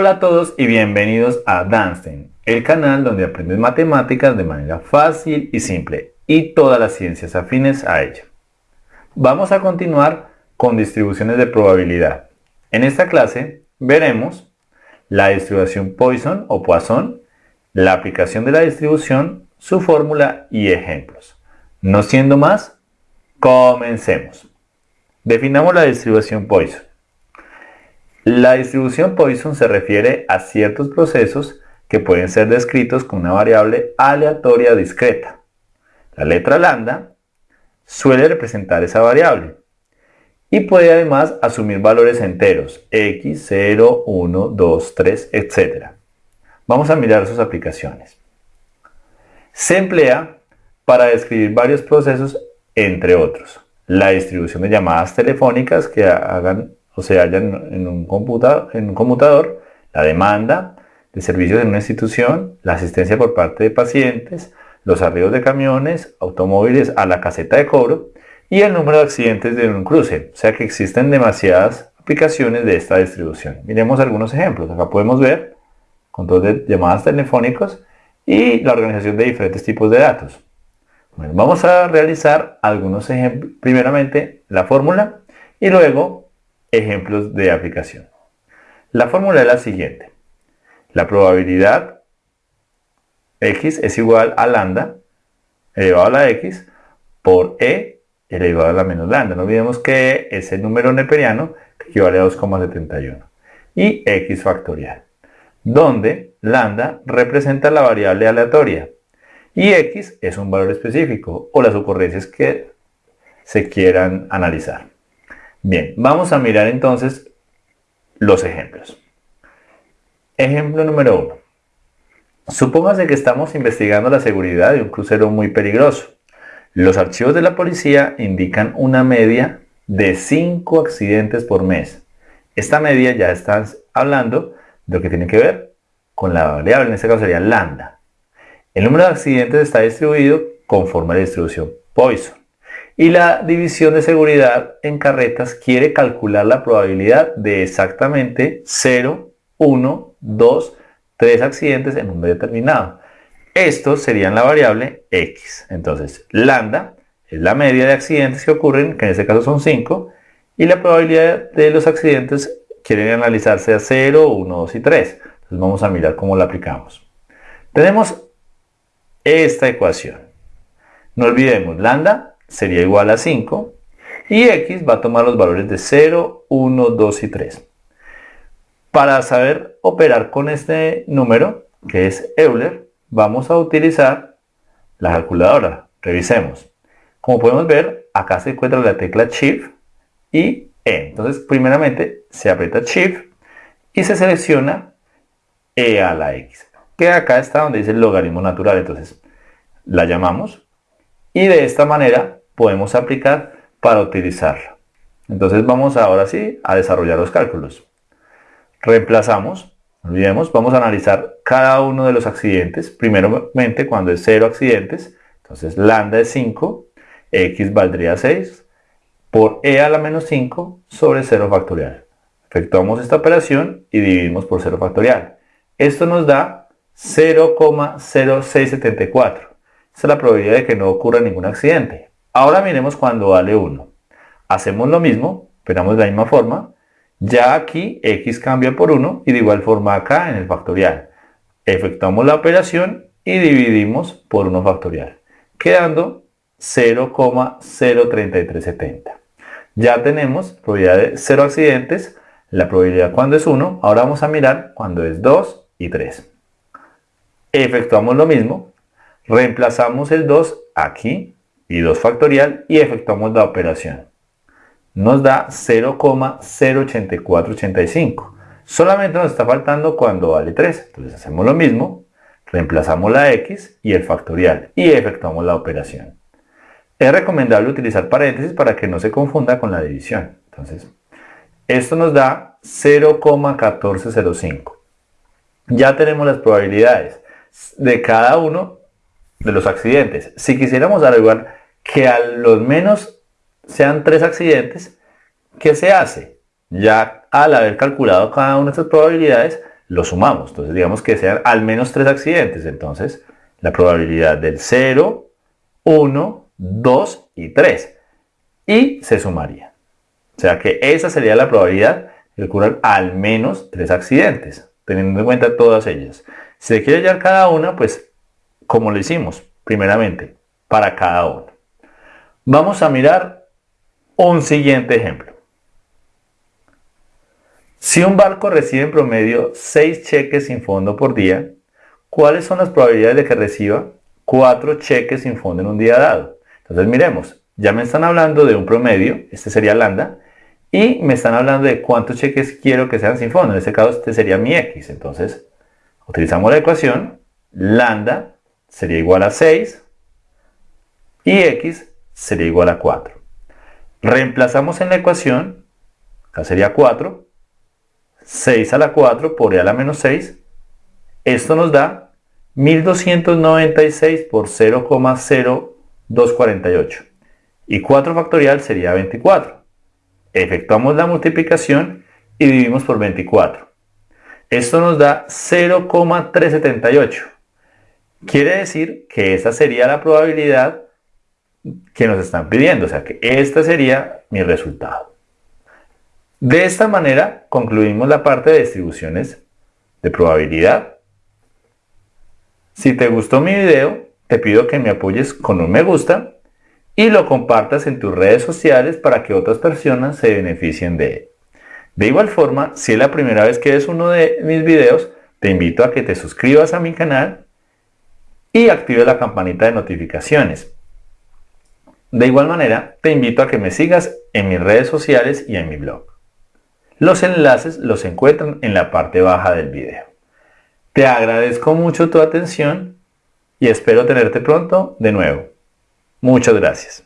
Hola a todos y bienvenidos a Danstein, el canal donde aprendes matemáticas de manera fácil y simple y todas las ciencias afines a ella. Vamos a continuar con distribuciones de probabilidad. En esta clase veremos la distribución Poisson o Poisson, la aplicación de la distribución, su fórmula y ejemplos. No siendo más, comencemos. Definamos la distribución Poisson. La distribución Poisson se refiere a ciertos procesos que pueden ser descritos con una variable aleatoria discreta. La letra lambda suele representar esa variable y puede además asumir valores enteros, x, 0, 1, 2, 3, etc. Vamos a mirar sus aplicaciones. Se emplea para describir varios procesos, entre otros. La distribución de llamadas telefónicas que hagan o se hallan en un, computador, en un computador, la demanda de servicios en una institución, la asistencia por parte de pacientes, los arribos de camiones, automóviles a la caseta de cobro y el número de accidentes de un cruce. O sea que existen demasiadas aplicaciones de esta distribución. Miremos algunos ejemplos. Acá podemos ver control de llamadas telefónicas y la organización de diferentes tipos de datos. Bueno, vamos a realizar algunos ejemplos. Primeramente la fórmula y luego ejemplos de aplicación. La fórmula es la siguiente. La probabilidad x es igual a lambda elevado a la x por e elevado a la menos lambda. No olvidemos que e es el número neperiano que equivale a 2,71 y x factorial, donde lambda representa la variable aleatoria y x es un valor específico o las ocurrencias que se quieran analizar. Bien, vamos a mirar entonces los ejemplos. Ejemplo número 1. Supóngase que estamos investigando la seguridad de un crucero muy peligroso. Los archivos de la policía indican una media de 5 accidentes por mes. Esta media ya está hablando de lo que tiene que ver con la variable, en este caso sería lambda. El número de accidentes está distribuido conforme a la distribución Poisson. Y la división de seguridad en carretas quiere calcular la probabilidad de exactamente 0, 1, 2, 3 accidentes en un determinado. Estos serían la variable x. Entonces, lambda es la media de accidentes que ocurren, que en este caso son 5, y la probabilidad de los accidentes quieren analizarse a 0, 1, 2 y 3. Entonces vamos a mirar cómo la aplicamos. Tenemos esta ecuación. No olvidemos, lambda sería igual a 5 y x va a tomar los valores de 0, 1, 2 y 3. Para saber operar con este número, que es Euler, vamos a utilizar la calculadora. Revisemos. Como podemos ver, acá se encuentra la tecla Shift y E. Entonces, primeramente se aprieta Shift y se selecciona E a la X. Que acá está donde dice el logaritmo natural. Entonces, la llamamos y de esta manera podemos aplicar para utilizarla. Entonces vamos ahora sí a desarrollar los cálculos. Reemplazamos, olvidemos, vamos a analizar cada uno de los accidentes. Primeramente cuando es 0 accidentes, entonces lambda es 5, x valdría 6, por e a la menos 5 sobre 0 factorial. Efectuamos esta operación y dividimos por 0 factorial. Esto nos da 0,0674. Esta es la probabilidad de que no ocurra ningún accidente. Ahora miremos cuando vale 1. Hacemos lo mismo, esperamos de la misma forma. Ya aquí x cambia por 1 y de igual forma acá en el factorial. Efectuamos la operación y dividimos por 1 factorial, quedando 0,03370. Ya tenemos probabilidad de 0 accidentes, la probabilidad cuando es 1. Ahora vamos a mirar cuando es 2 y 3. Efectuamos lo mismo, reemplazamos el 2 aquí y 2 factorial y efectuamos la operación. Nos da 0,08485. Solamente nos está faltando cuando vale 3. Entonces hacemos lo mismo, reemplazamos la x y el factorial y efectuamos la operación. Es recomendable utilizar paréntesis para que no se confunda con la división. Entonces, esto nos da 0,1405. Ya tenemos las probabilidades de cada uno de los accidentes. Si quisiéramos averiguar que a los menos sean tres accidentes, ¿qué se hace? Ya al haber calculado cada una de estas probabilidades, lo sumamos. Entonces digamos que sean al menos tres accidentes. Entonces la probabilidad del 0, 1, 2 y 3. Y se sumaría. O sea que esa sería la probabilidad de ocurrir al menos tres accidentes, teniendo en cuenta todas ellas. Si se quiere hallar cada una, pues como lo hicimos, primeramente, para cada uno. Vamos a mirar un siguiente ejemplo. Si un barco recibe en promedio 6 cheques sin fondo por día, ¿cuáles son las probabilidades de que reciba 4 cheques sin fondo en un día dado? Entonces miremos, ya me están hablando de un promedio, este sería lambda, y me están hablando de cuántos cheques quiero que sean sin fondo. En este caso este sería mi x. Entonces utilizamos la ecuación, lambda sería igual a 6 y x sería igual a 4. Reemplazamos en la ecuación, acá sería 4, 6 a la 4 por e a la menos 6. Esto nos da 1296 por 0,0248. Y 4 factorial sería 24. Efectuamos la multiplicación y dividimos por 24. Esto nos da 0,378. Quiere decir que esta sería la probabilidad que nos están pidiendo. O sea que este sería mi resultado. De esta manera concluimos la parte de distribuciones de probabilidad. Si te gustó mi video, te pido que me apoyes con un me gusta y lo compartas en tus redes sociales para que otras personas se beneficien de él. De igual forma, si es la primera vez que ves uno de mis videos, te invito a que te suscribas a mi canal y actives la campanita de notificaciones. De igual manera, te invito a que me sigas en mis redes sociales y en mi blog. Los enlaces los encuentran en la parte baja del video. Te agradezco mucho tu atención y espero tenerte pronto de nuevo. Muchas gracias.